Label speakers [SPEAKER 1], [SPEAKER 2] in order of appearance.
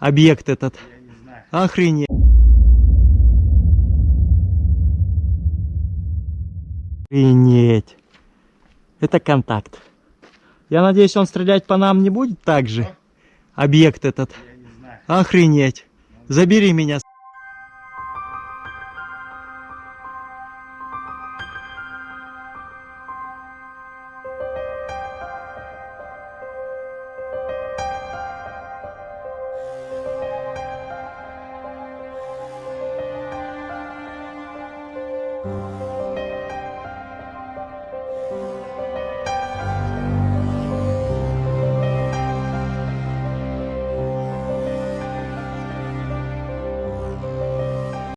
[SPEAKER 1] Объект этот. Охренеть. Охренеть. Это контакт. Я надеюсь, он стрелять по нам не будет так же. Объект этот. Охренеть. Забери меня.